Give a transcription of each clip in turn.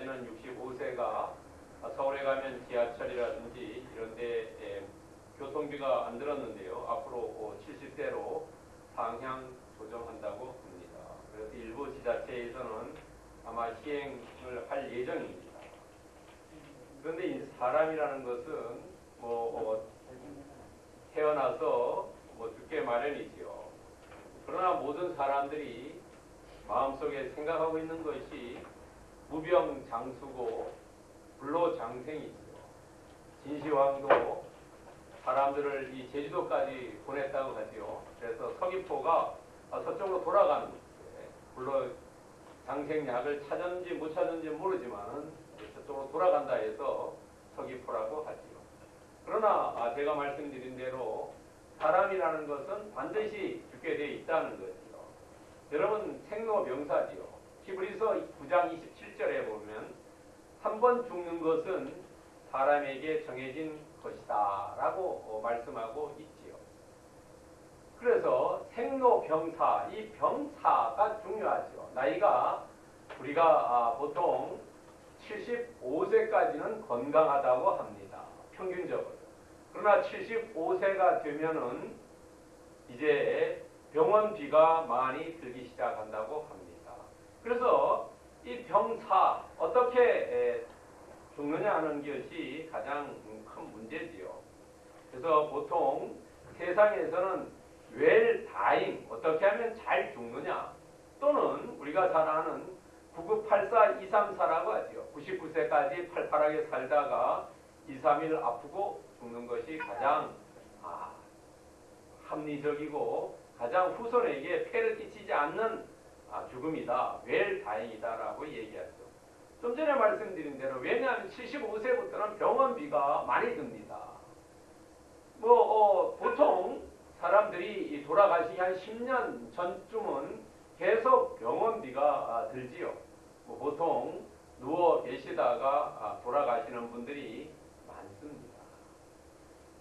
지금까지는 65세가 서울에 가면 지하철이라든지 이런 데 에, 교통비가 안 들었는데요. 앞으로 70세로 상향 조정한다고 합니다. 그래서 일부 지자체에서는 아마 시행을 할 예정입니다. 그런데 이 사람이라는 것은 뭐 어, 태어나서 뭐 죽게 마련이지요. 그러나 모든 사람들이 마음속에 생각하고 있는 것이 무병 장수고 불로 장생이지요. 진시황도 사람들을 이 제주도까지 보냈다고 하지요. 그래서 서귀포가 서쪽으로 돌아가는 불로 장생약을 찾았는지 못 찾았는지 모르지만 저쪽으로 돌아간다 해서 서귀포라고 하지요. 그러나 아, 제가 말씀드린 대로 사람이라는 것은 반드시 죽게 되어 있다는 것이요. 여러분 생로병사지요. 히브리서 9장 27절에 보면 한 번 죽는 것은 사람에게 정해진 것이다 라고 어, 말씀하고 있지요. 그래서 생로병사, 이 병사가 중요하죠. 나이가 우리가 아, 보통 75세까지는 건강하다고 합니다. 평균적으로. 그러나 75세가 되면은 이제 병원비가 많이 들기 시작한다고 합니다. 그래서 이 병사 어떻게 죽느냐 하는 것이 가장 큰 문제지요. 그래서 보통 세상에서는 웰 다잉 어떻게 하면 잘 죽느냐 또는 우리가 잘 아는 9984 234라고 하죠. 99세까지 팔팔하게 살다가 2, 3일 아프고 죽는 것이 가장 아, 합리적이고 가장 후손에게 폐를 끼치지 않는 아, 죽음이다. 웰 다행이다라고 얘기하죠. 좀 전에 말씀드린 대로 왜냐하면 75세부터는 병원비가 많이 듭니다. 뭐 어, 보통 사람들이 돌아가시기 한 10년 전쯤은 계속 병원비가 아, 들지요. 뭐 보통 누워 계시다가 아, 돌아가시는 분들이 많습니다.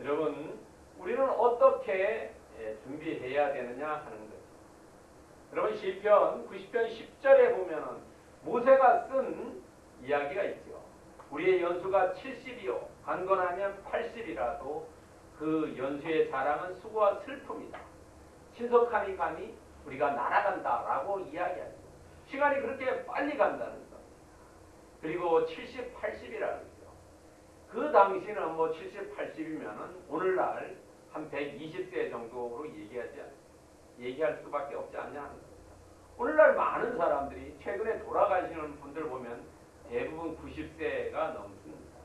여러분 우리는 어떻게 예, 준비해야 되느냐 하는 거죠. 여러분 시편 90편 10절에 보면은 모세가 쓴 이야기가 있죠. 우리의 연수가 70이요. 강건하면 80이라도 그 연수의 자랑은 수고와 슬픔이다. 신속함이 가니 우리가 날아간다라고 이야기하죠. 시간이 그렇게 빨리 간다는 겁니다. 그리고 70, 80이라는 거죠. 그 당시는 뭐 70, 80이면은 오늘날 한 120세 정도로 얘기하지 않, 얘기할 수밖에 없지 않냐 하는 겁니다. 오늘날 많은 사람들이 최근에 돌아가시는 분들 보면 대부분 90세가 넘습니다.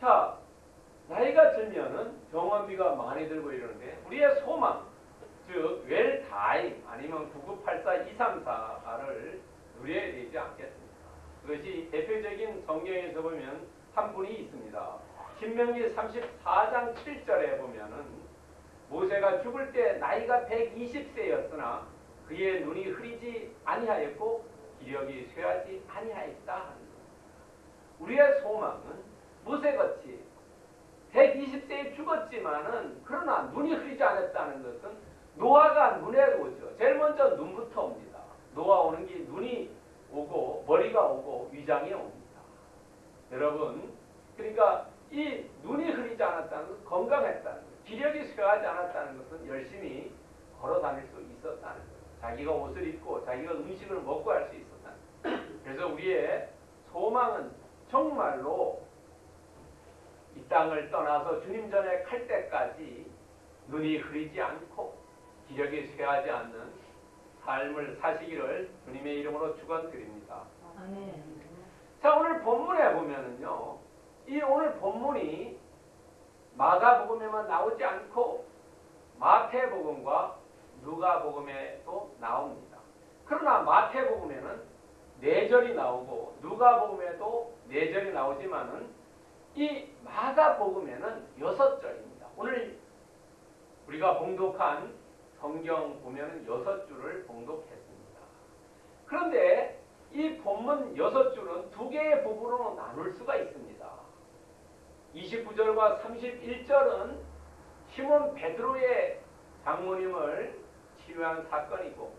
자, 나이가 들면은 병원비가 많이 들고 이러는데 우리의 소망, 즉 웰다잉 아니면 9984 234를 누려야 되지 않겠습니까? 그것이 대표적인 성경에서 보면 한 분이 있습니다. 신명기 34장 7절에 보면은 모세가 죽을 때 나이가 120세였으나 그의 눈이 흐리지 아니하였고 기력이 쇠하지 아니하였다. 우리의 소망은 모세같이 120세에 죽었지만은 그러나 눈이 흐리지 않았다는 것은 노화가 눈에 오죠. 제일 먼저 눈부터 옵니다. 노화 오는 게 눈이 오고 머리가 오고 위장이 옵니다. 여러분 그러니까 이 눈이 흐리지 않았다는 것은 건강했다는 거예요. 쇠하지 않았다는 것은 열심히 걸어 다닐 수 있었다는 거예요. 자기가 옷을 입고 자기가 음식을 먹고 할 수 있었다는 거예요. 그래서 우리의 소망은 정말로 이 땅을 떠나서 주님 전에 갈 때까지 눈이 흐리지 않고 기력이 쇠하지 않는 삶을 사시기를 주님의 이름으로 축원드립니다. 아멘. 자 오늘 본문에 보면은요. 이 오늘 본문이 마가복음에만 나오지 않고 마태복음과 누가복음에도 나옵니다. 그러나 마태복음에는 네 절이 나오고 누가복음에도 네 절이 나오지만은 이 마가복음에는 여섯 절입니다. 오늘 우리가 봉독한 성경 보면은 여섯 줄을 봉독했습니다. 그런데 이 본문 여섯 줄은 두 개의 부분으로 나눌 수가 있습니다. 29절과 31절은 시몬 베드로의 장모님을 치유한 사건이고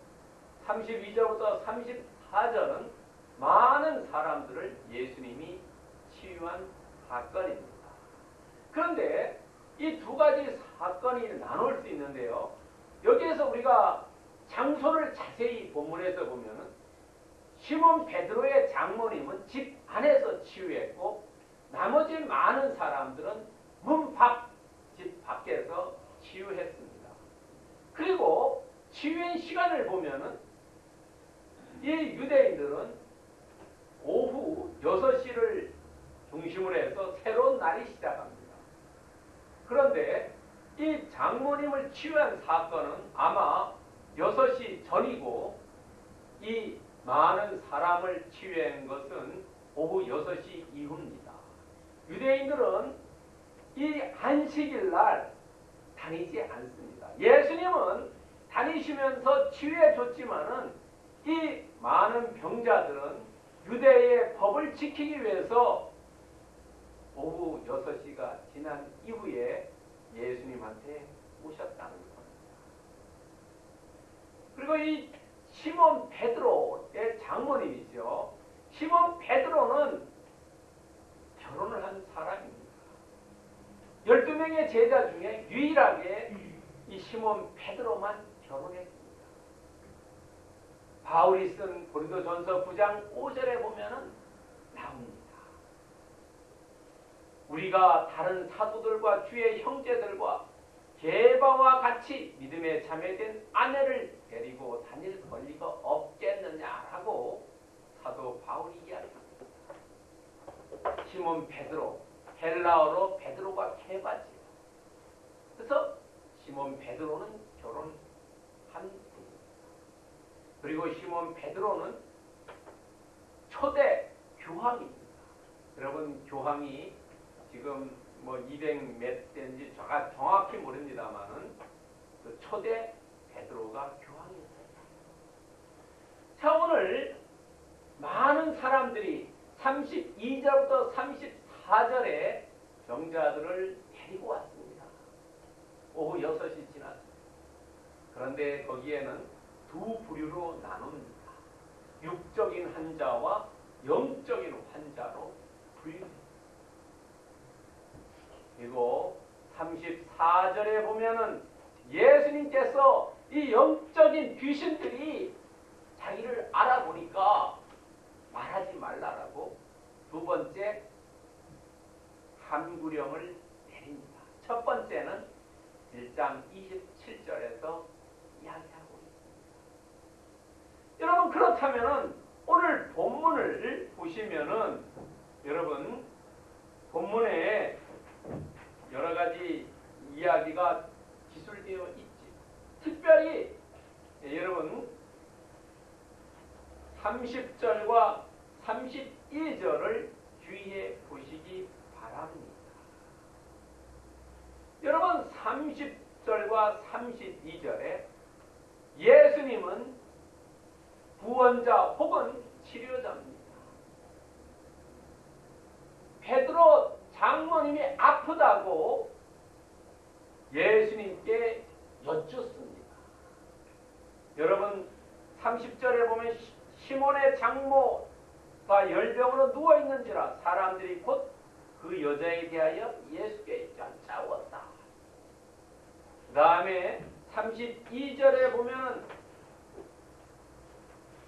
32절부터 34절은 많은 사람들을 예수님이 치유한 사건입니다. 그런데 이 두 가지 사건이 나눌 수 있는데요. 여기에서 우리가 장소를 자세히 본문에서 보면은 시몬 베드로의 장모님은 집 안에서 치유했고 나머지 많은 사람들은 문 밖, 집 밖에서 치유했습니다. 그리고 치유의 시간을 보면은 이 유대인들은 오후 6시를 중심으로 해서 새로운 날이 시작합니다. 그런데 이 장모님을 치유한 사건은 아마 6시 전이고 이 많은 사람을 치유한 것은 오후 6시 이후입니다. 유대인들은 이 안식일 날 다니지 않습니다. 예수님은 다니시면서 치유해 줬지만은 이 많은 병자들은 유대의 법을 지키기 위해서 오후 6시가 지난 이후에 예수님한테 오셨다는 겁니다. 그리고 이 시몬 베드로의 장모님이죠. 시몬 베드로는 결혼을 한 사람입니다. 12명의 제자 중에 유일하게 이 시몬 베드로만 결혼했습니다. 바울이 쓴 고린도 전서 9장 5절에 보면은 나옵니다. 우리가 다른 사도들과 주의 형제들과 개바와 같이 믿음에 참여된 아내를 데리고 다닐 권리가 없겠느냐라고 사도 바울이 이야기합니다. 시몬 베드로, 헬라어로 베드로가 케바지요. 그래서 시몬 베드로는 결혼한 분입니다. 그리고 시몬 베드로는 초대 교황입니다. 여러분 교황이 지금 뭐 200몇 대인지 제가 정확히 모릅니다만은 그 초대 베드로가 교황이었어요. 자 오늘 많은 사람들이 32절부터 34절에 병자들을 데리고 왔습니다. 오후 6시 지났습니다. 그런데 거기에는 두 부류로 나눕니다. 육적인 환자와 영적인 환자로. 그리고 34절에 보면은 예수님께서 이 영적인 귀신들이 자기를 알아보니까 말하지 말라라고 두 번째 함구령을 내립니다. 첫 번째는 1장 27절에서 이야기하고 있습니다. 여러분 그렇다면은 오늘 본문을 보시면은 여러분 본문에 여러 가지 이야기가 기술되어 있지. 특별히 예, 여러분 30절과 32절을 주의해 보시기 바랍니다. 여러분 30절과 32절에 예수님은 구원자 혹은 치료자입니다. 베드로 장모님이 아프다고 예수님께 여쭙습니다. 여러분 30절에 보면 시몬의 장모가 열병으로 누워 있는지라 사람들이 곧 그 여자에 대하여 예수께 쫓아왔다. 그 다음에 32절에 보면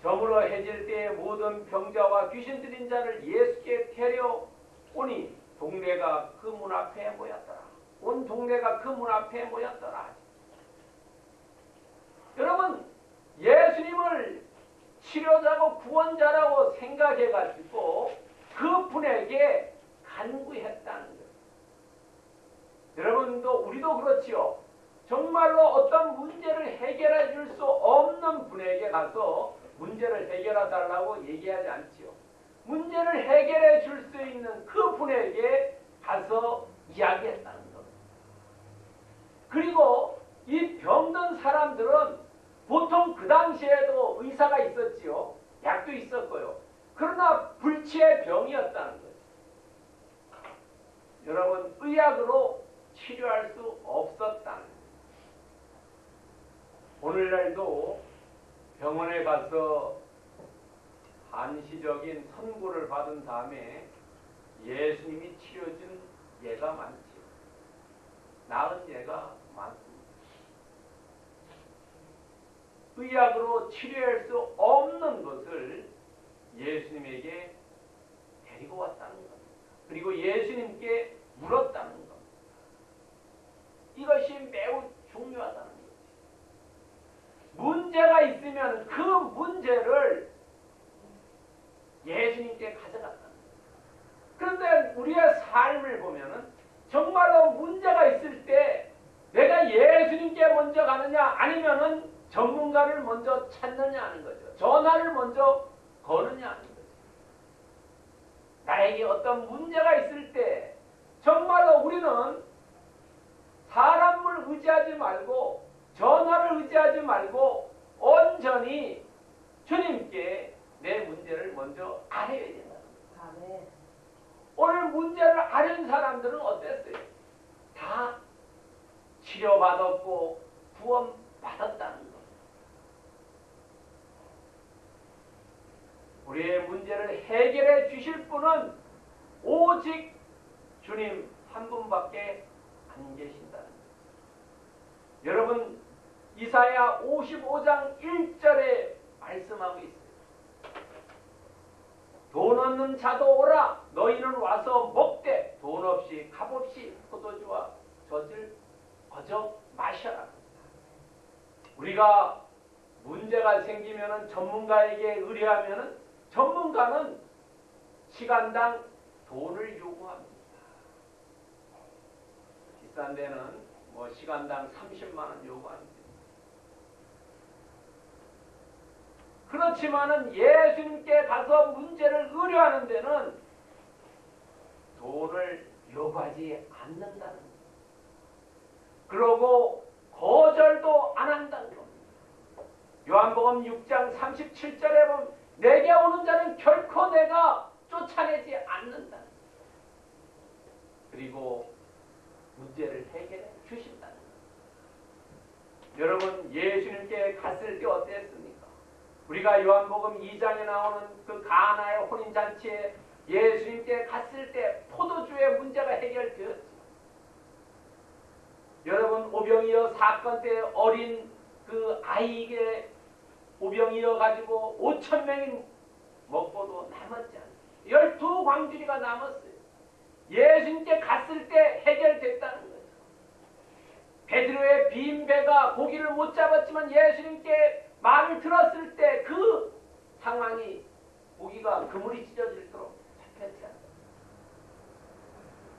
저물어 해질 때에 모든 병자와 귀신 들린 자를 예수께 데려오니 동네가 그 문 앞에 모였더라. 온 동네가 그 문 앞에 모였더라. 여러분 예수님을 치료자고 구원자라고 생각해가지고 그 분에게 간구했다는 거예요. 여러분도 우리도 그렇지요. 정말로 어떤 문제를 해결해 줄 수 없는 분에게 가서 문제를 해결해 달라고 얘기하지 않지요. 문제를 해결해 줄 수 있는 그 분에게 가서 이야기했다는 겁니다. 그리고 이 병든 사람들은 보통 그 당시에도 의사가 있었지요. 약도 있었고요. 그러나 불치의 병이었다는 거죠. 여러분 의학으로 치료할 수 없었다는 거죠. 오늘날도 병원에 가서 한시적인 선고를 받은 다음에 예수님이 치료준 예가 많지요. 나은 예가 많습니다. 의학으로 치료할 수 없는 것을 예수님에게 데리고 왔다는 겁니다. 그리고 예수님께 물었다는 겁니다. 이것이 매우 중요하다는 거죠. 문제가 있으면 그 문제를 예수님께 가져갔다는 거예요. 그런데 우리의 삶을 보면은 정말로 문제가 있을 때 내가 예수님께 먼저 가느냐 아니면은 전문가를 먼저 찾느냐 하는 거죠. 전화를 먼저 거느냐 하는 거죠. 나에게 어떤 문제가 있을 때 정말로 우리는 사람을 의지하지 말고 전화를 의지하지 말고 온전히 주님께 내 문제를 먼저 알아야 된다. 아멘. 오늘 문제를 아는 사람들은 어땠어요? 다 치료받았고 구원받았다는 것. 우리의 문제를 해결해 주실 분은 오직 주님 한 분밖에 안 계신다는 것. 여러분 이사야 55장 1절에 말씀하고 있어요. 돈 없는 자도 오라 너희는 와서 먹되 돈 없이 값 없이 포도주와 젖을 거저 마셔라. 우리가 문제가 생기면은 전문가에게 의뢰하면은 전문가는 시간당 돈을 요구합니다. 비싼 데는 뭐 시간당 30만 원 요구합니다. 그렇지만은 예수님께 가서 문제를 의뢰하는 데는 돈을 요구하지 않는다는 겁니다. 그러고 거절도 안 한다는 겁니다. 요한복음 6장 37절에 보면 내게 오는 자는 결코 내가 쫓아내지 않는다. 그리고 문제를 해결해 주신다는 것. 여러분 예수님께 갔을 때 어땠습니까? 우리가 요한복음 2장에 나오는 그 가나의 혼인 잔치에 예수님께 갔을 때 포도주의 문제가 해결되었지. 여러분 오병이어 사건 때 어린 그 아이에게 오병이어 가지고 5천 명이 먹고도 남았지 않습니까? 열두 광주리가 남았어요. 예수님께 갔을 때 해결됐다는 거죠. 베드로의 빈 배가 고기를 못 잡았지만 예수님께 말을 들었을 때 그 상황이 고기가 그물이 찢어질도록 않습니까?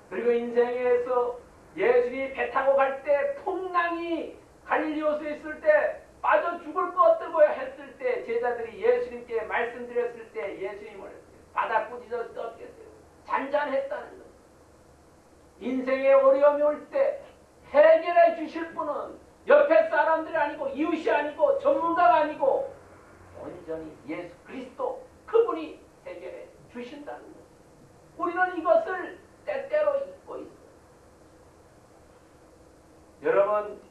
그리고 인생에서 예수님이 배 타고 갈 때 풍랑이 갈릴리오스에 있을 때 빠져 죽을 것 같다고 했을 때 제자들이 예수님께 말씀드렸을 때 예수님을 바다 꾸짖어 떠겠어요 잔잔했다는 것. 인생의 어려움이 올 때 해결해 주실 분은 옆에 사람들이 아니고 이웃이 아니고 전문가가 아니고 온전히 예수 그리스도 그분이 해결해 주신다는 것. 우리는 이것을 때때로 잊고 있어요. 여러분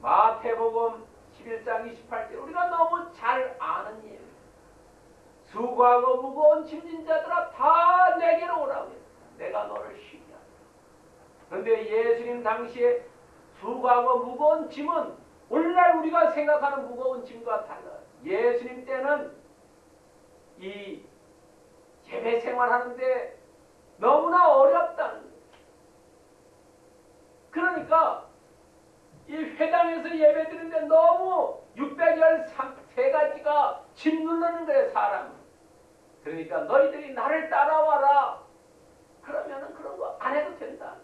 마태복음 11장 28절 우리가 너무 잘 아는 예입니다. 수고하고 무거운 짐진 자들아 다 내게로 오라고 했다. 내가 너를 쉬게 하리라. 그런데 예수님 당시에 수고하고 무거운 짐은 오늘날 우리가 생각하는 무거운 짐과 달라요. 예수님 때는 이 예배 생활하는데 너무나 어렵다는 거예요. 그러니까 이 회당에서 예배 드리는데 너무 613가지가 짓누르는 거예요, 사람은. 그러니까 너희들이 나를 따라와라. 그러면은 그런 거 안 해도 된다.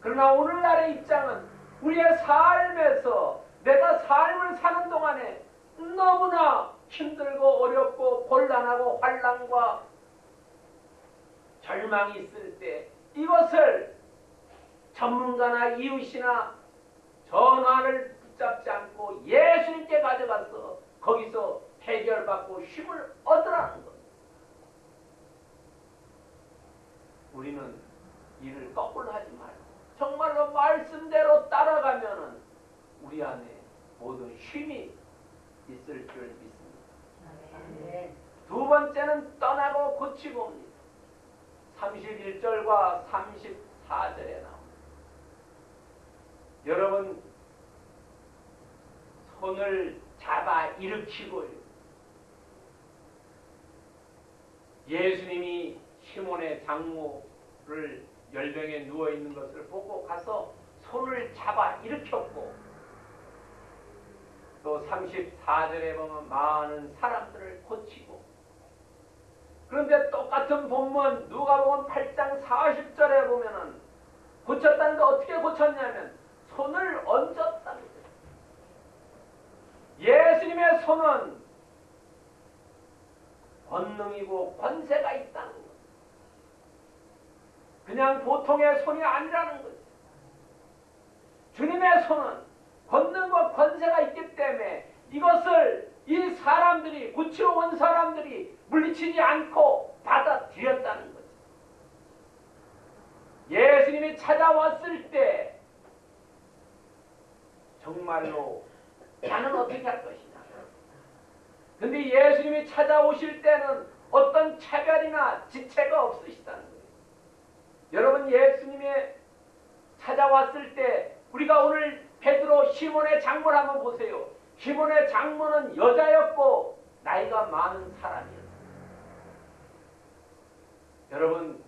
그러나 오늘날의 입장은 우리의 삶에서 내가 삶을 사는 동안에 너무나 힘들고 어렵고 곤란하고 환란과 절망이 있을 때 이것을 전문가나 이웃이나 전화를 붙잡지 않고 예수님께 가져가서 거기서 해결받고 힘을 얻으라는 것. 우리는 일을 거꾸로 하지 말고 정말로 말씀대로 따라가면은 우리 안에 모든 힘이 있을 줄 믿습니다. 두 번째는 떠나고 고치고 옵니다. 31절과 34절에 나옵니다. 여러분 손을 잡아 일으키고요. 예수님이 시몬의 장모를 열병에 누워 있는 것을 보고 가서 손을 잡아 일으켰고 또 34절에 보면 많은 사람들을 고치고 그런데 똑같은 본문 누가 보면 8장 40절에 보면은 고쳤다는데 어떻게 고쳤냐면 손을 거예요. 예수님의 손은 권능이고 권세가 있다는 거예요. 그냥 보통의 손이 아니라는 거죠. 주님의 손은 권능과 권세가 있기 때문에 이것을 이 사람들이 고치러 온 사람들이 물리치지 않고 받아들였다는 거죠. 예수님이 찾아왔을 때 정말로 나는 어떻게 할 것이냐. 근데 예수님이 찾아오실 때는 어떤 차별이나 지체가 없으시다는 거예요. 여러분 예수님이 찾아왔을 때 우리가 오늘 베드로 시몬의 장모를 한번 보세요. 시몬의 장모는 여자였고 나이가 많은 사람이었어요. 여러분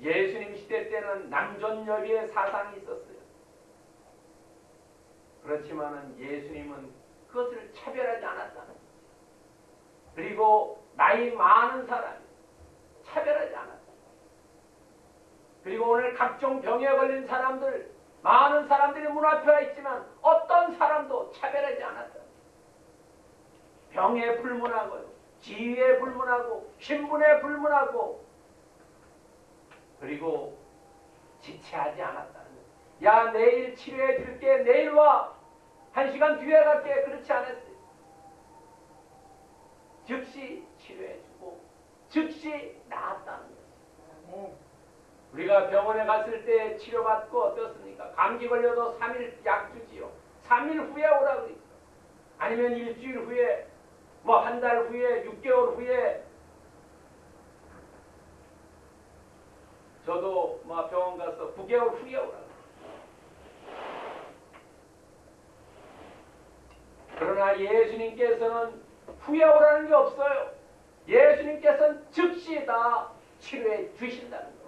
예수님 시대 때는 남존여비의 사상이 있었어요. 그렇지만은 예수님은 그것을 차별하지 않았다는 거죠. 그리고 나이 많은 사람이 차별하지 않았다. 그리고 오늘 각종 병에 걸린 사람들 많은 사람들이 문 앞에 와 있지만 어떤 사람도 차별하지 않았다. 병에 불문하고요. 지위에 불문하고 신분에 불문하고 그리고 지체하지 거예요. 야 내일 치료해 줄게 내일 와. 한 시간 뒤에 갈게 그렇지 않았어요. 즉시 치료해 주고 즉시 나았다는 거죠. 우리가 병원에 갔을 때 치료받고 어떻습니까? 감기 걸려도 3일 약 주지요. 3일 후에 오라 그러니까. 아니면 일주일 후에 뭐 한 달 후에 6개월 후에 저도 뭐 병원 가서 9개월 후에 오라 그러나 예수님께서는 후에 오라는 게 없어요. 예수님께서는 즉시 다 치료해 주신다는 거예요.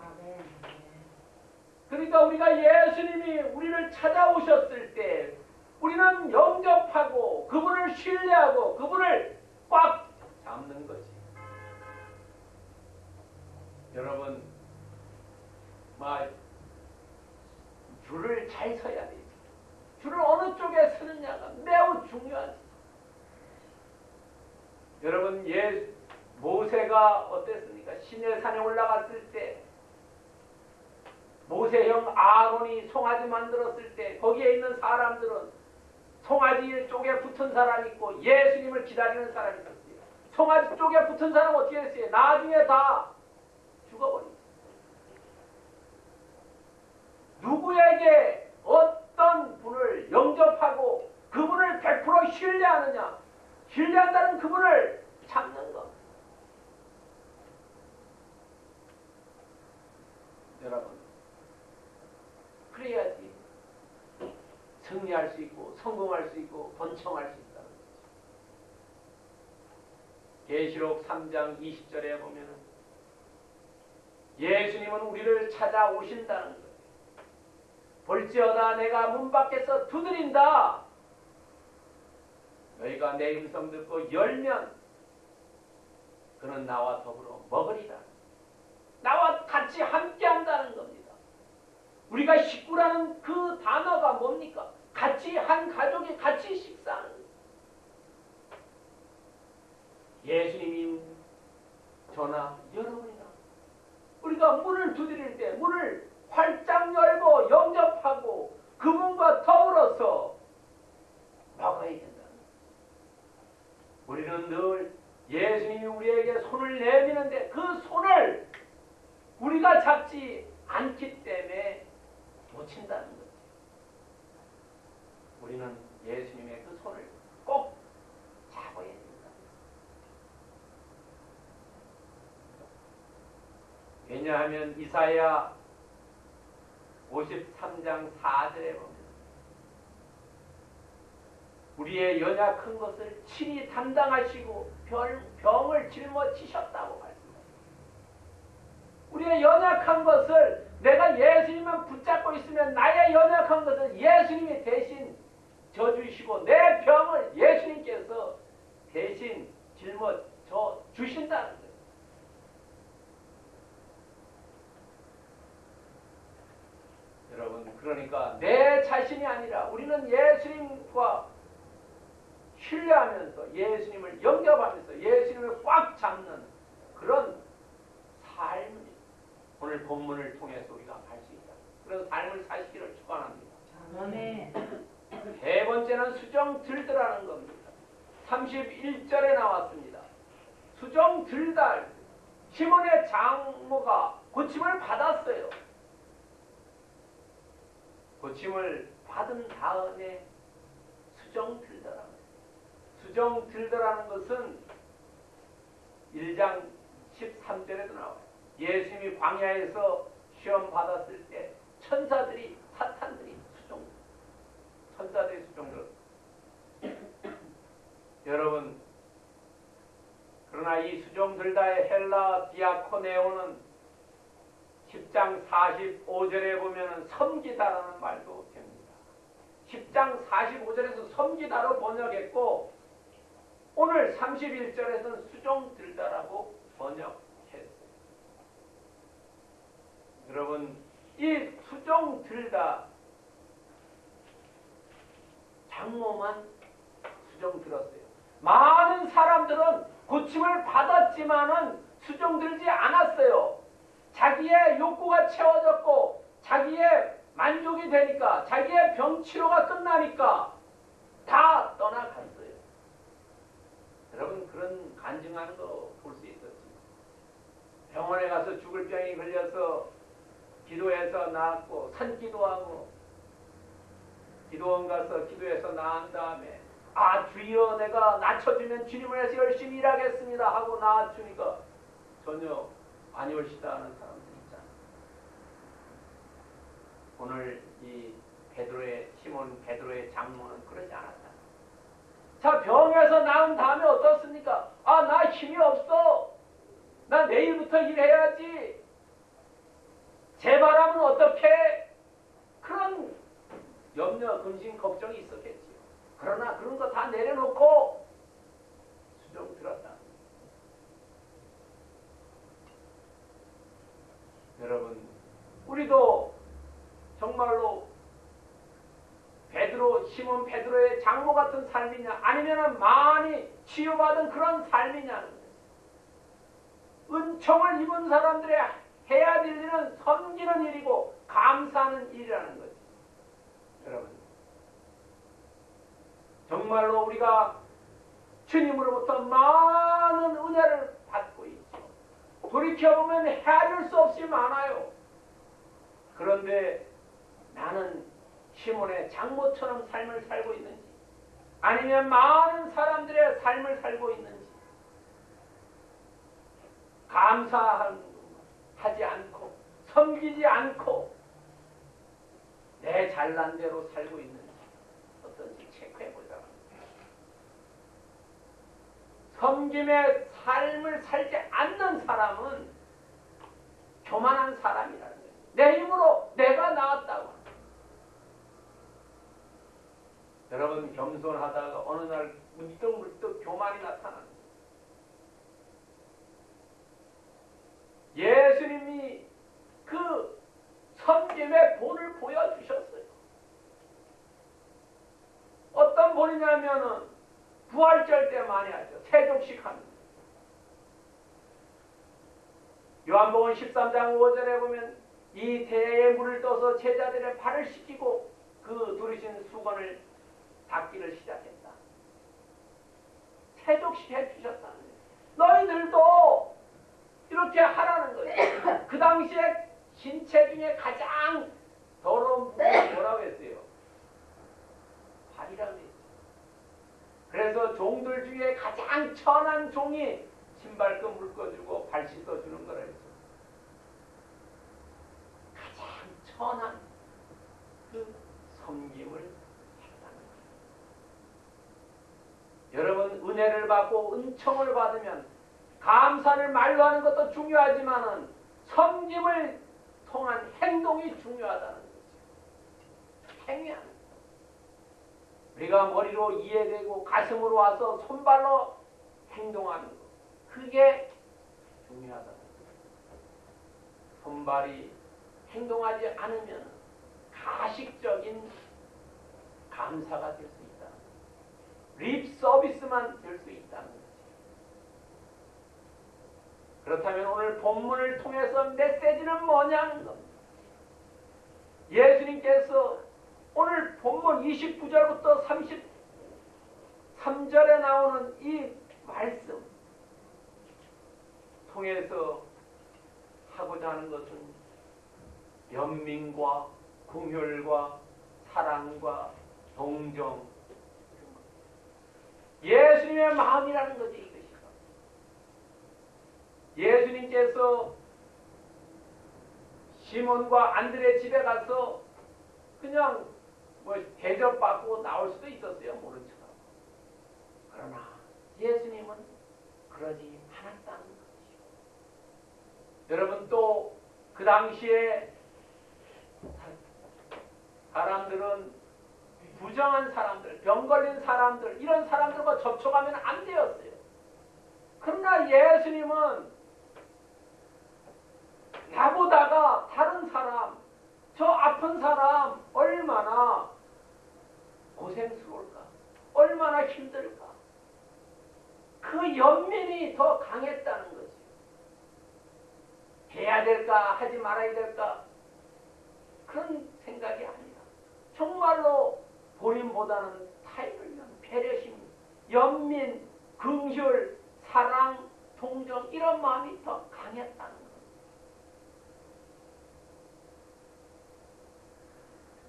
그러니까 우리가 예수님이 우리를 찾아오셨을 때 우리는 영접하고 그분을 신뢰하고 그분을 꽉 잡는 거지. 여러분, 막 줄을 잘 서야 되지. 줄을 어느 쪽에 서느냐가 매우 중요하지. 여러분, 예, 어땠습니까? 시내산에 올라갔을 때 모세형 아론이 송아지 만들었을 때 거기에 있는 사람들은 송아지 쪽에 붙은 사람 있고 예수님을 기다리는 사람이 있었어요. 송아지 쪽에 붙은 사람 어떻게 했어요? 나중에 다 죽어버렸어요. 누구에게 어떤 분을 영접하고 그분을 100% 신뢰하느냐? 신뢰한다는 그분을 찾는 것. 여러분, 그래야지 승리할 수 있고 성공할 수 있고 번창할 수 있다는 거죠. 계시록 3장 20절에 보면은 예수님은 우리를 찾아오신다는 거예요. 볼지어다 내가 문 밖에서 두드린다. 너희가 내 음성 듣고 열면 그는 나와 더불어 먹으리라. 나와 같이 함께 한다는 겁니다. 우리가 식구라는 그 단어가 뭡니까? 같이 한 가족이 같이 식사하는. 예수님이 저나 여러분이나 우리가 문을 두드릴 때 문을 활짝 열고 영접하고 그분과 더불어서 된다는 거예요. 우리는 늘 예수님이 우리에게 손을 내미는데 그 손을 우리가 잡지 않기 때문에 놓친다는 거지. 우리는 예수님의 그 손을 꼭 잡아야 된다. 왜냐하면 이사야 53장 4절에 보면 우리의 연약한 것을 친히 담당하시고 병, 병을 짊어지셨다고 말씀하십니다. 우리의 연약한 것을 내가 예수님만 붙잡고 있으면 나의 연약한 것을 예수님이 대신 져주시고 내 병을 예수님께서 대신 짊어져 주신다는 거예요. 여러분 그러니까 내 자신이 아니라 우리는 예수님과 신뢰하면서 예수님을 영접하면서 예수님을 꽉 잡는 그런 삶을 오늘 본문을 통해서 우리가 알 수 있다. 그런 삶을 사시기를 축원합니다. 아멘. 세 번째는 수정 들더라는 겁니다. 31절에 나왔습니다. 수정 들달 시몬의 장모가 고침을 받았어요. 고침을 받은 다음에 수정 들더라는 거예요. 수정 들더라는 것은 1장 13절에도 나와요. 예수님이 광야에서 시험 받았을 때 천사들이 사탄들이 수정 천사들이 들었어요. 여러분 그러나 이 수정 들다의 헬라 디아코네오는 10장 45절에 보면은 섬기다라는 말도 됩니다. 10장 45절에서 섬기다로 번역했고 오늘 31절에서는 수종 들다라고 번역했어요. 여러분 이 수종 들다 장모만 수종 들었어요. 많은 사람들은 고침을 받았지만은 수종 들지 않았어요. 자기의 욕구가 채워졌고 자기의 만족이 되니까 자기의 병 치료가 끝나니까 다 떠나갔어요. 여러분 그런 간증하는 거 볼 수 있었지. 병원에 가서 죽을 병이 걸려서 기도해서 나았고 산기도하고 기도원 가서 기도해서 나은 다음에 아 주여 내가 낮춰주면 주님을 위해서 열심히 일하겠습니다 하고 나아주니까 전혀 안 올시다 하는 사람들 있잖아. 오늘 이 베드로의 시몬 베드로의 장모는 그러지 않았다. 자 병에서 나은 다음에 어떻습니까? 아 나 힘이 없어. 나 내일부터 일해야지. 제 바람은 어떻게? 그런 염려, 근심, 걱정이 있었겠지요. 그러나 그런 거 다 내려놓고 수정 들었다. 여러분, 우리도 정말로 베드로, 시몬 베드로의 장모 같은 삶이냐, 아니면 많이 치유받은 그런 삶이냐는. 은총을 입은 사람들의 해야 될 일은 섬기는 일이고 감사하는 일이라는 거죠. 여러분, 정말로 우리가 주님으로부터 많은 은혜를 받고 있죠. 돌이켜보면 헤아릴 수 없이 많아요. 그런데 나는 시몬의 장모처럼 삶을 살고 있는지 아니면 많은 사람들의 삶을 살고 있는지 감사하 지 않고 섬기지 않고 내 잘난 대로 살고 있는지 어떤지 체크해 보자. 섬김의 삶을 살지 않는 사람은 교만한 사람이라는 거예요. 내 힘으로 내가 나왔다고. 여러분 겸손하다가 어느 날 문득문득 교만이 나타나는 예수님이 그 섬김의 본을 보여주셨어요. 어떤 본이냐면은 부활절 때 많이 하죠. 세종식 합니다. 요한복음 13장 5절에 보면 이 대에 물을 떠서 제자들의 발을 씻기고 그 두르신 수건을 닦기를 시작했다. 주셨다는 거예요. 너희들도 이렇게 하라는 거예요. 그 당시에 신체 중에 가장 더러운 부분이 뭐라고 했어요? 발이라고 했어요. 그래서 종들 중에 가장 천한 종이 신발끈 묶어주고 발 씻어주는 거라 했어요. 가장 천한 그 섬김을 했다는 거예요. 여러분 은혜를 받고 은총을 받으면 감사를 말로 하는 것도 중요하지만은 섬김을 통한 행동이 중요하다는 거죠. 거. 우리가 머리로 이해되고 가슴으로 와서 손발로 행동하는 거. 그게 중요하다는 거죠. 손발이 행동하지 않으면 가식적인 감사가 될 수 있다. 립 서비스만 될 수 있다는. 그렇다면 오늘 본문을 통해서 메시지는 뭐냐는 겁니다. 예수님께서 오늘 본문 29절부터 33절에 나오는 이 말씀 통해서 하고자 하는 것은 연민과 궁혈과 사랑과 동정 예수님의 마음이라는 거지 예수님께서 시몬과 안드레 집에 가서 그냥 뭐 대접받고 나올 수도 있었어요 모른 척하고 그러나 예수님은 그러지 않았다는 것이죠 여러분 또 그 당시에 사람들은 부정한 사람들, 병 걸린 사람들 이런 사람들과 접촉하면 안 되었어요. 그러나 예수님은 나보다가 다른 사람, 저 아픈 사람 얼마나 고생스러울까, 얼마나 힘들까. 그 연민이 더 강했다는 거지. 해야 될까, 하지 말아야 될까 그런 생각이 아니라 정말로 본인보다는 타인을 위한 배려심, 연민, 긍휼, 사랑, 동정 이런 마음이 더 강했다는 것.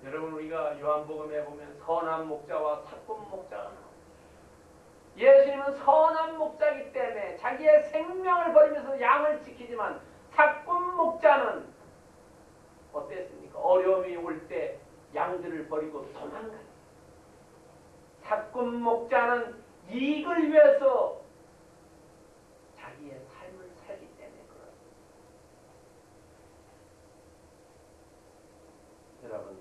여러분 우리가 요한복음에 보면 선한 목자와 사꾼 목자가 나옵니다. 예수님은 선한 목자이기 때문에 자기의 생명을 버리면서 양을 지키지만 사꾼 목자는 어땠습니까? 어려움이 올 때 양들을 버리고 도망가요. 사꾼 목자는 이익을 위해서 자기의 삶을 살기 때문에 그렇습니다. 여러분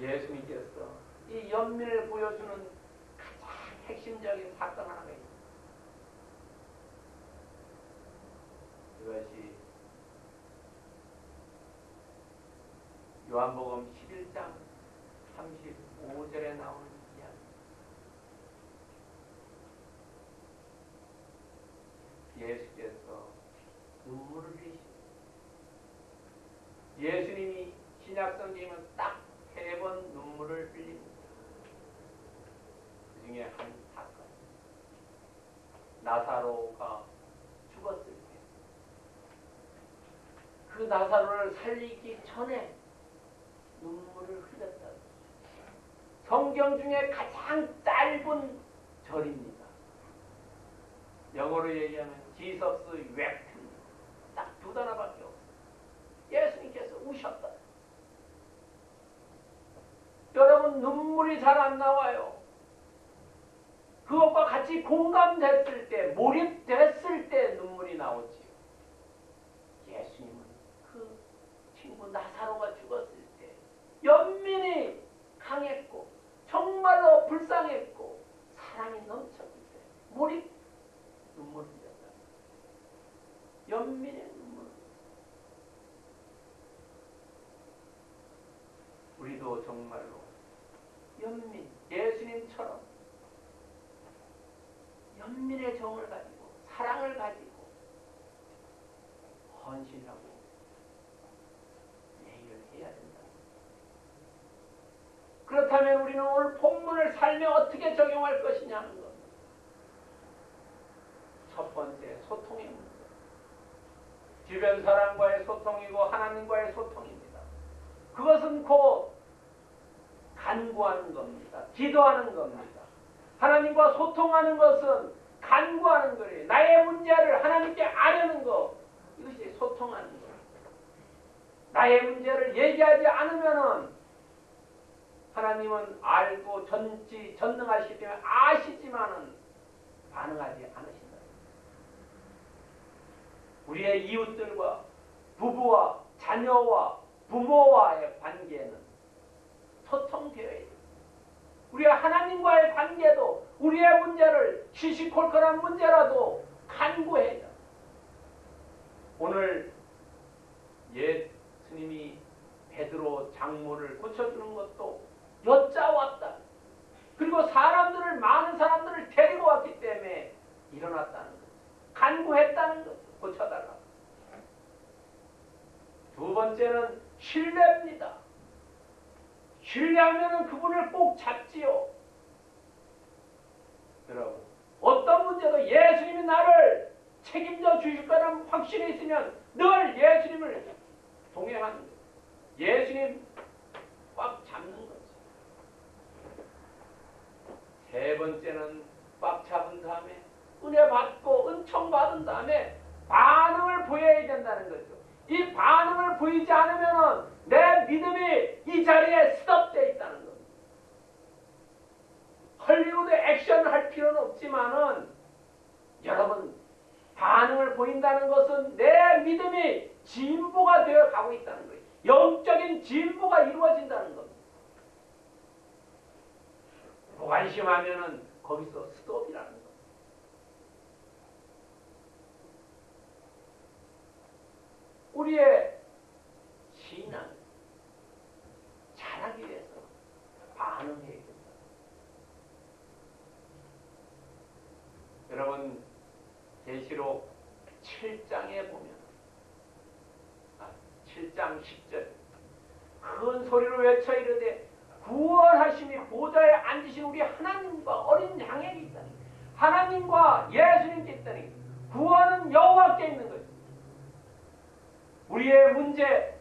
예수님께서 이 연민을 보여주는 가장 핵심적인 사건 하나가 있습니다. 그것이 요한복음 11장 35절에 나오는 이야기. 예수께서 눈물을 흘리십니다. 예수님이 신약성경에는 딱세 번 눈물을 흘립니다. 그 중에 한 사건. 나사로가 죽었을 때. 그 나사로를 살리기 전에 눈물을 흘렸다. 성경 중에 가장 짧은 절입니다. 영어로 얘기하면 지서스 웹입니다. 딱두 단어밖에 없어요. 예수님께서 우셨다. 여러분 눈물이 잘 안 나와요. 그것과 같이 공감됐을 때, 몰입됐을 때 눈물이 나오지요. 예수님은 그 친구 나사로가 죽었을 때 연민이 강했고 정말로 불쌍했고 사랑이 넘쳤기 때문에 눈물을 흘렸다. 연민의 눈물. 우리도 정말로 연민, 예수님처럼 연민의 정을 가지고 사랑을 가지고 헌신하고 예의를 해야 된다. 삶에 어떻게 적용할 것이냐는 겁니다. 첫 번째 소통의 문제. 주변 사람과의 소통이고 하나님과의 소통입니다. 그것은 곧 간구하는 겁니다. 기도하는 겁니다. 하나님과 소통하는 것은 간구하는 거예요. 나의 문제를 하나님께 아려는 것. 이것이 소통하는 거예요. 나의 문제를 얘기하지 않으면은 하나님은 알고 전지 전능하시기 때문에 아시지만은 반응하지 않으신다. 우리의 이웃들과 부부와 자녀와 부모와의 관계는 소통되어야 돼. 우리의 하나님과의 관계도 우리의 문제를 시시콜콜한 문제라도 간구해야 돼. 오늘 옛 스님이 베드로 장모를 고쳐주는 것도 여짜왔다. 그리고 사람들을 많은 사람들을 데리고 왔기 때문에 일어났다는 거죠. 간구했다는 거죠. 고쳐달라. 두 번째는 신뢰입니다. 신뢰하면 그분을 꼭 잡지요. 여러분, 어떤 문제도 예수님이 나를 책임져 주실 거라는 확신이 있으면 늘 예수님을 동행하는 거예요. 예수님 꽉 잡는 거죠. 세 번째는 꽉 잡은 다음에 은혜 받고 은총 받은 다음에 반응을 보여야 된다는 거죠. 이 반응을 보이지 않으면 내 믿음이 이 자리에 스톱되어 있다는 겁니다. 헐리우드 액션을 할 필요는 없지만은 여러분 반응을 보인다는 것은 내 믿음이 진보가 되어 가고 있다는 거예요. 영적인 진보가 이루어진다는 겁니다. 무 관심하면은 거기서 스톱이라는 겁니다. 우리의 신앙 잘하기 위해서 반응해야 된다. 여러분 계시록 7장에 보면 아, 7장 10절 큰 소리로 외쳐 이르되 구원하심이 보좌에 앉으신 우리 하나님과 어린 양에게 있다니 하나님과 예수님께 있다니 구원은 여호와께 있는 것입니다. 우리의 문제,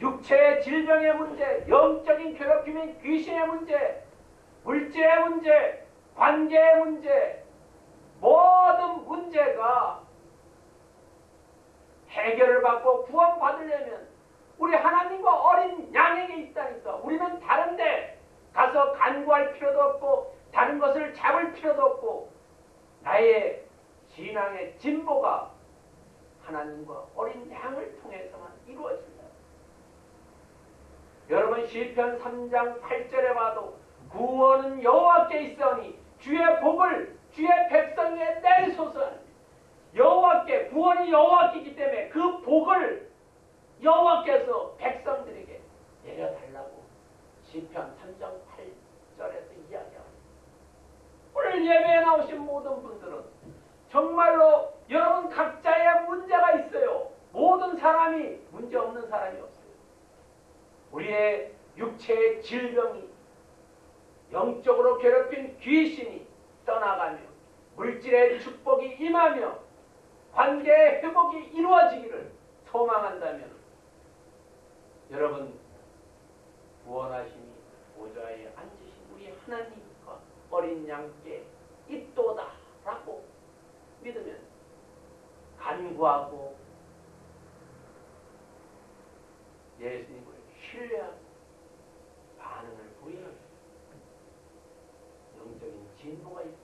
육체의 질병의 문제, 영적인 괴롭힘의 귀신의 문제, 물질의 문제, 관계의 문제, 모든 문제가 해결을 받고 구원받으려면 우리 하나님과 어린 양에게 있다니까. 우리는 다른데 가서 간구할 필요도 없고 다른 것을 잡을 필요도 없고 나의 신앙의 진보가 하나님과 어린 양을 통해서만 이루어진다. 여러분 시편 3장 8절에 봐도 구원은 여호와께 있으니 주의 복을 주의 백성에 내리소서 여호와께 구원이 여호와께이기 때문에 그 복을 여호와께서 백성들에게 내려달라고 시편 3장 8절에서 이야기합니다. 오늘 예배에 나오신 모든 분들은 정말로 여러분 각자의 문제가 있어요. 모든 사람이 문제 없는 사람이 없어요. 우리의 육체의 질병이 영적으로 괴롭힌 귀신이 떠나가며 물질의 축복이 임하며 관계의 회복이 이루어지기를 소망한다면 여러분 구원하심이 보좌에 앉으신 우리 하나님과 어린 양께 있도다라고 믿으면 간구하고 예수님을 신뢰하고 반응을 보이는 영적인 진보가 축원합니다.